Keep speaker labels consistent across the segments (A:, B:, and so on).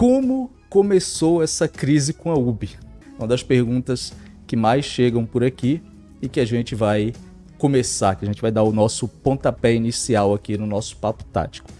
A: como começou essa crise com a Ubi? Uma das perguntas que mais chegam por aqui e que a gente vai começar, que a gente vai dar o nosso pontapé inicial aqui no nosso papo tático.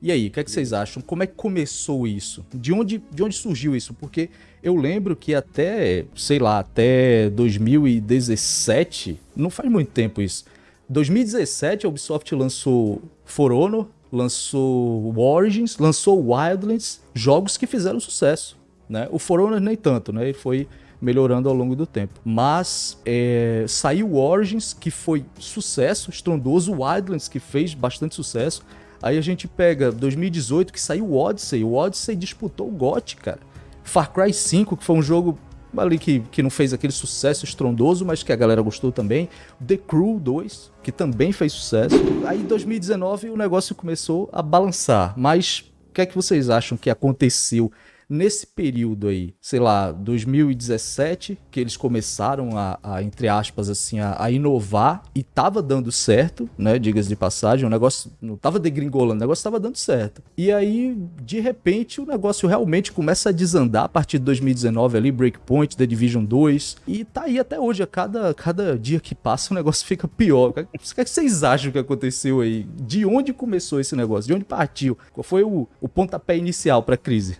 A: E aí, o que, é que vocês acham? Como é que começou isso? De onde, de onde surgiu isso? Porque eu lembro que até, sei lá, até 2017, não faz muito tempo isso. 2017 a Ubisoft lançou For Honor, lançou Origins, lançou Wildlands, jogos que fizeram sucesso. Né? O For Honor nem tanto, né? Ele foi melhorando ao longo do tempo. Mas é, saiu Origins, que foi sucesso, estrondoso, Wildlands, que fez bastante sucesso. Aí a gente pega 2018 que saiu Odyssey. O Odyssey disputou o GOT, cara. Far Cry 5, que foi um jogo ali que, que não fez aquele sucesso estrondoso, mas que a galera gostou também. The Crew 2, que também fez sucesso. Aí em 2019 o negócio começou a balançar. Mas o que é que vocês acham que aconteceu Nesse período aí, sei lá, 2017, que eles começaram a, a entre aspas, assim, a, a, inovar e tava dando certo, né? Digas de passagem, o negócio não tava degringolando, o negócio tava dando certo. E aí, de repente, o negócio realmente começa a desandar a partir de 2019 ali, Breakpoint, The Division 2, e tá aí até hoje, a cada, cada dia que passa o negócio fica pior. O que, é que vocês acham que aconteceu aí? De onde começou esse negócio? De onde partiu? Qual foi o, o pontapé inicial para a crise?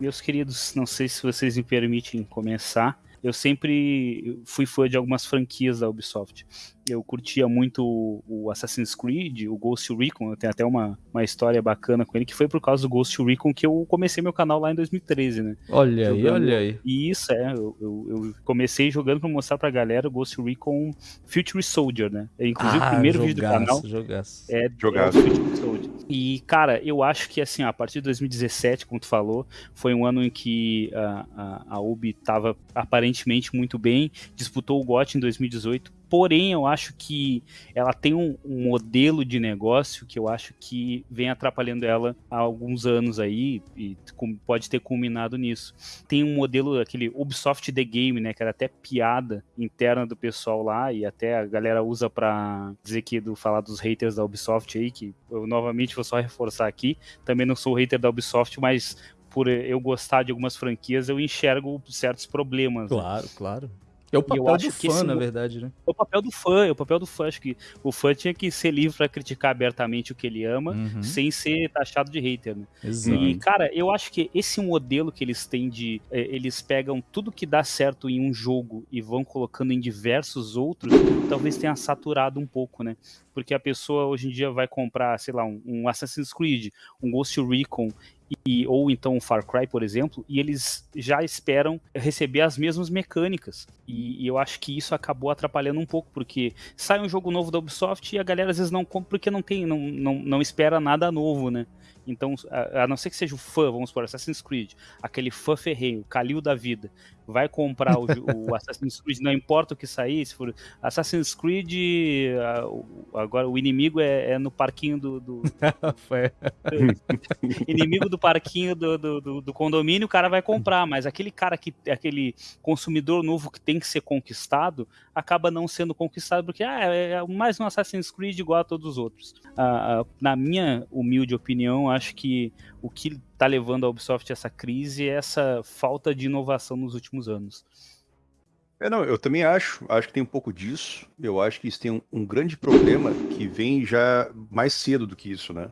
B: Meus queridos, não sei se vocês me permitem começar. Eu sempre fui fã de algumas franquias da Ubisoft eu curtia muito o Assassin's Creed, o Ghost Recon, eu tenho até uma, uma história bacana com ele, que foi por causa do Ghost Recon que eu comecei meu canal lá em 2013, né?
A: Olha jogando... aí, olha aí.
B: E isso, é, eu, eu, eu, comecei jogando pra mostrar pra galera o Ghost Recon Future Soldier, né? Inclusive ah, o primeiro jogaço, vídeo do canal
A: jogaço.
B: é jogaço. Future Soldier. E, cara, eu acho que, assim, a partir de 2017, como tu falou, foi um ano em que a, a, a Ubi tava aparentemente muito bem, disputou o GOT em 2018, Porém, eu acho que ela tem um, um, modelo de negócio que eu acho que vem atrapalhando ela há alguns anos aí e pode ter culminado nisso. Tem um modelo, aquele Ubisoft The Game, né, que era até piada interna do pessoal lá e até a galera usa para dizer que do falar dos haters da Ubisoft aí, que eu novamente vou só reforçar aqui, também não sou hater da Ubisoft, mas por eu gostar de algumas franquias, eu enxergo certos problemas.
A: Claro, né? claro. É o papel do fã, na verdade, né?
B: É o papel do fã, é o papel do fã. Acho que o fã tinha que ser livre para criticar abertamente o que ele ama, uhum. sem ser taxado de hater, né? Exato. E, cara, eu acho que esse modelo que eles têm de. É, eles pegam tudo que dá certo em um jogo e vão colocando em diversos outros, talvez tenha saturado um pouco, né? Porque a pessoa hoje em dia vai comprar, sei lá, um, um Assassin's Creed, um Ghost Recon, e, ou então o Far Cry, por exemplo, e eles já esperam receber as mesmas mecânicas. E, e, eu acho que isso acabou atrapalhando um pouco, porque sai um jogo novo da Ubisoft e a galera às vezes não compra porque não tem, não, não, não espera nada novo, né? Então, a, a, não ser que seja o fã, vamos por Assassin's Creed, aquele fã ferreiro, Calil da vida, vai comprar o, o, Assassin's Creed, não importa o que sair, se for Assassin's Creed, agora o inimigo é, é no parquinho do. do inimigo do parquinho do, do, do, condomínio, o cara vai comprar, mas aquele cara que aquele consumidor novo que tem que ser conquistado, acaba não sendo conquistado, porque ah, é, é mais um Assassin's Creed igual a todos os outros. Ah, na minha humilde opinião, acho que o que está levando a Ubisoft a essa crise é essa falta de inovação nos últimos anos.
C: É, não, eu também acho, acho que tem um pouco disso. Eu acho que isso tem um, um grande problema que vem já mais cedo do que isso, né?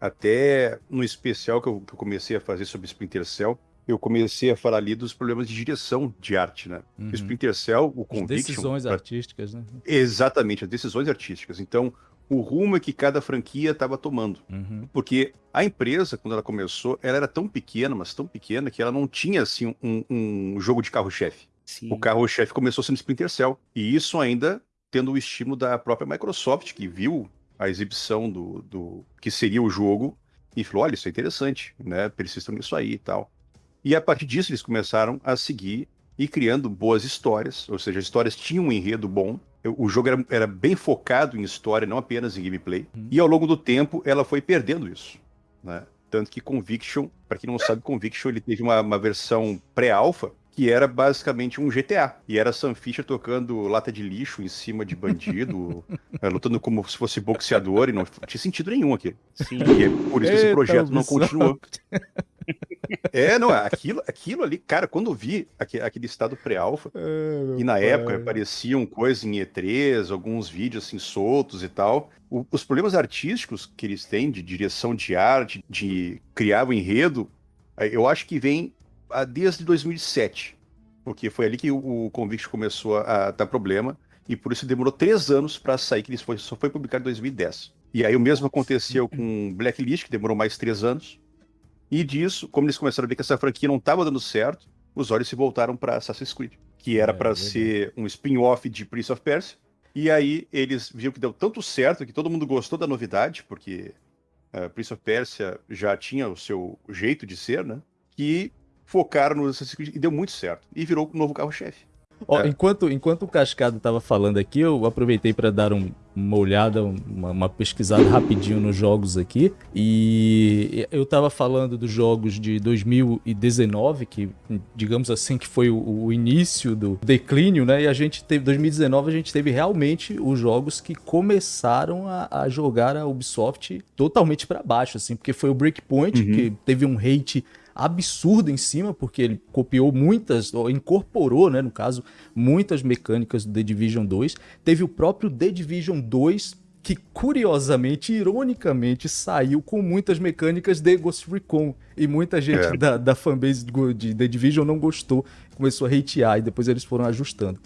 C: Até no especial que eu, que eu comecei a fazer sobre Splinter Cell, eu comecei a falar ali dos problemas de direção de arte, né? Uhum. O Splinter Cell, o Conviction...
A: As decisões artísticas, né?
C: Exatamente, as decisões artísticas. Então, o rumo que cada franquia estava tomando. Uhum. Porque a empresa, quando ela começou, ela era tão pequena, mas tão pequena, que ela não tinha assim um, um jogo de carro-chefe. O carro-chefe começou sendo Splinter Cell. E isso ainda tendo o estímulo da própria Microsoft, que viu a exibição do, do que seria o jogo e falou: olha, isso é interessante, né? Persistam nisso aí e tal. E a partir disso eles começaram a seguir e criando boas histórias, ou seja, as histórias tinham um enredo bom, o jogo era, era, bem focado em história, não apenas em gameplay. Uhum. E ao longo do tempo, ela foi perdendo isso. Né? Tanto que Conviction, para quem não sabe, Conviction ele teve uma, uma versão pré-alpha que era basicamente um GTA. E era Sam Fisher tocando lata de lixo em cima de bandido, é, lutando como se fosse boxeador, e não tinha sentido nenhum aqui. Sim. E é por isso que esse projeto não continuou. É, não, aquilo, aquilo ali, cara, quando eu vi aquele, aquele estado pré-alfa, é, e na pai. época apareciam coisas em E3, alguns vídeos assim soltos e tal, o, os problemas artísticos que eles têm de direção de arte, de criar o enredo, eu acho que vem desde 2007, porque foi ali que o, o Convict começou a, a dar problema, e por isso demorou três anos para sair, que foi, só foi publicado em 2010. E aí o mesmo aconteceu com Blacklist, que demorou mais três anos, e disso, como eles começaram a ver que essa franquia não estava dando certo, os olhos se voltaram para Assassin's Creed, que era é, para ser um spin-off de Prince of Persia. E aí eles viram que deu tanto certo que todo mundo gostou da novidade, porque uh, Prince of Persia já tinha o seu jeito de ser, né? Que focaram no Assassin's Creed e deu muito certo. E virou o novo carro-chefe.
A: Ó, é. enquanto, enquanto o Cascado estava falando aqui, eu aproveitei para dar um, uma olhada, uma, uma, pesquisada rapidinho nos jogos aqui. E eu estava falando dos jogos de 2019, que digamos assim que foi o, o, início do declínio, né? E a gente teve 2019 a gente teve realmente os jogos que começaram a, a jogar a Ubisoft totalmente para baixo, assim, porque foi o Breakpoint uhum. que teve um hate absurdo em cima, porque ele copiou muitas, ou incorporou, né, no caso, muitas mecânicas do The Division 2. Teve o próprio The Division 2, que curiosamente, ironicamente, saiu com muitas mecânicas de Ghost Recon. E muita gente é. da, da fanbase de The Division não gostou, começou a hatear, e depois eles foram ajustando.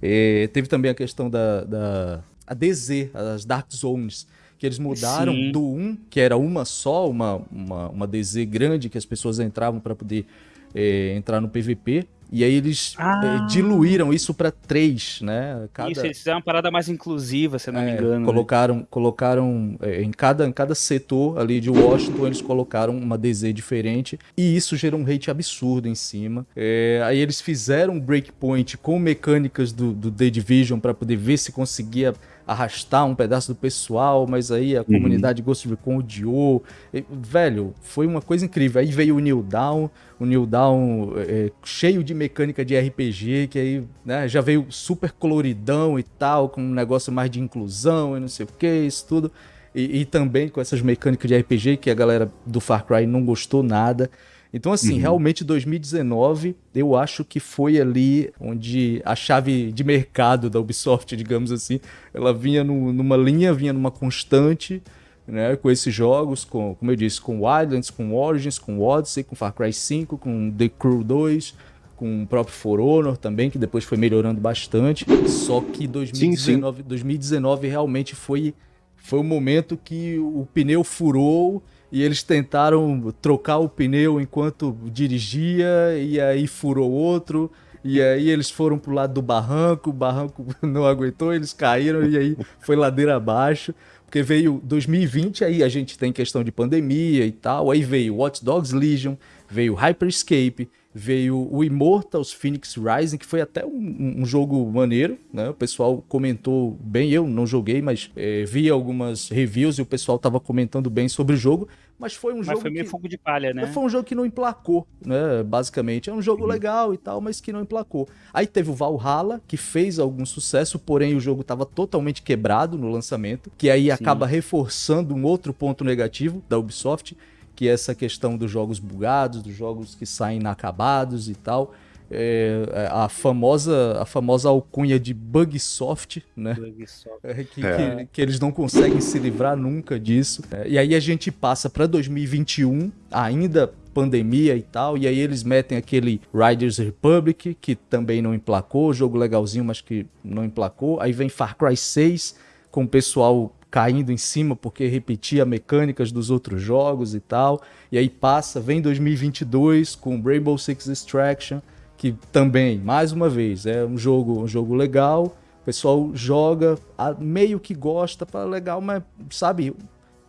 A: É, teve também a questão da, da a DZ, as Dark Zones, que eles mudaram Sim. do 1, que era uma só, uma, uma, uma DZ grande que as pessoas entravam para poder é, entrar no PVP. E aí eles é, ah. é, diluíram isso para três, né?
B: Cada... Isso, eles fizeram uma parada mais inclusiva, se não é, me engano.
A: Colocaram, né? colocaram é, em, cada, em cada setor ali de Washington, eles colocaram uma DZ diferente. E isso gerou um hate absurdo em cima. É, aí eles fizeram um breakpoint com mecânicas do, do The Division para poder ver se conseguia arrastar um pedaço do pessoal, mas aí a uhum. comunidade Ghost Recon odiou. E, velho, foi uma coisa incrível. Aí veio o New Down, o New Down é, cheio de mecânica de RPG, que aí né, já veio super coloridão e tal, com um negócio mais de inclusão e não sei o que, isso tudo. E, e, também com essas mecânicas de RPG que a galera do Far Cry não gostou nada. Então, assim, uhum. realmente 2019 eu acho que foi ali onde a chave de mercado da Ubisoft, digamos assim, ela vinha no, numa linha, vinha numa constante, né, com esses jogos, com, como eu disse, com Wildlands, com Origins, com Odyssey, com Far Cry 5, com The Crew 2, com o próprio For Honor também, que depois foi melhorando bastante. Só que 2019, sim, sim. 2019 realmente foi, foi o momento que o pneu furou e eles tentaram trocar o pneu enquanto dirigia e aí furou outro. E aí eles foram pro lado do barranco, o barranco não aguentou, eles caíram e aí foi ladeira abaixo. Porque veio 2020, aí a gente tem questão de pandemia e tal. Aí veio Watch Dogs Legion, veio Hyperscape, veio o Immortals Phoenix Rising, que foi até um, um, jogo maneiro, né? O pessoal comentou bem, eu não joguei, mas é, vi algumas reviews e o pessoal tava comentando bem sobre o jogo, mas foi um mas jogo
B: foi meio
A: que,
B: fogo de palha, né?
A: Foi um jogo que não emplacou, né? Basicamente, é um jogo uhum. legal e tal, mas que não emplacou. Aí teve o Valhalla, que fez algum sucesso, porém o jogo tava totalmente quebrado no lançamento, que aí Sim. acaba reforçando um outro ponto negativo da Ubisoft, que essa questão dos jogos bugados, dos jogos que saem inacabados e tal. É, é a famosa a famosa alcunha de Bugsoft, né? Bugsoft. É, que, é. Que, que, eles não conseguem se livrar nunca disso. É, e aí a gente passa para 2021, ainda pandemia e tal, e aí eles metem aquele Riders Republic, que também não emplacou, jogo legalzinho, mas que não emplacou. Aí vem Far Cry 6, com o pessoal caindo em cima porque repetia mecânicas dos outros jogos e tal. E aí passa, vem 2022 com Rainbow Six Extraction, que também, mais uma vez, é um jogo, um jogo legal. O pessoal joga, meio que gosta, para legal, mas sabe,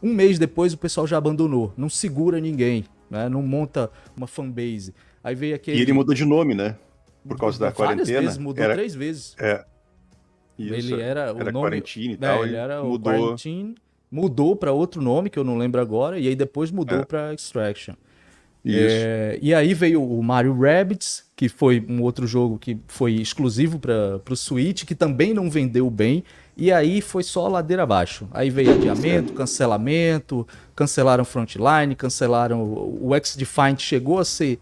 A: um mês depois o pessoal já abandonou, não segura ninguém, né? Não monta uma fanbase. Aí veio aquele.
C: E ele mudou de nome, né? Por causa da Várias quarentena.
A: Vezes, mudou
C: era...
A: três vezes.
C: É,
A: isso, ele era o era nome,
C: Quarantine e né, tal.
A: Ele era mudou. o Quarantine, mudou para outro nome que eu não lembro agora e aí depois mudou é. para Extraction. É, e aí veio o Mario Rabbids, que foi um outro jogo que foi exclusivo para o Switch, que também não vendeu bem. E aí foi só ladeira abaixo. Aí veio adiamento, cancelamento, cancelaram Frontline, cancelaram. O X-Defiant chegou a ser,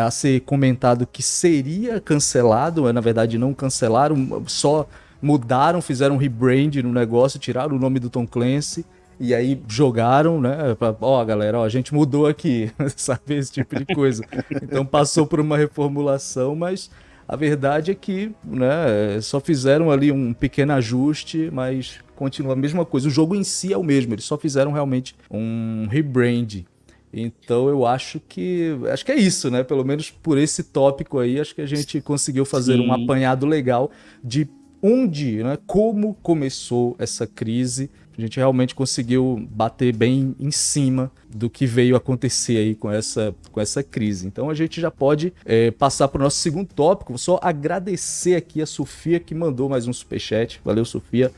A: a ser comentado que seria cancelado, na verdade não cancelaram, só mudaram, fizeram um rebrand no negócio, tiraram o nome do Tom Clancy. E aí jogaram, né? Ó, oh, galera, ó, a gente mudou aqui, sabe? Esse tipo de coisa. Então passou por uma reformulação, mas a verdade é que né, só fizeram ali um pequeno ajuste, mas continua a mesma coisa. O jogo em si é o mesmo, eles só fizeram realmente um rebrand. Então eu acho que acho que é isso, né? Pelo menos por esse tópico aí, acho que a gente conseguiu fazer Sim. um apanhado legal de onde, né, como começou essa crise a gente realmente conseguiu bater bem em cima do que veio acontecer aí com essa, com essa crise. Então a gente já pode é, passar para o nosso segundo tópico. Vou só agradecer aqui a Sofia que mandou mais um superchat. Valeu, Sofia.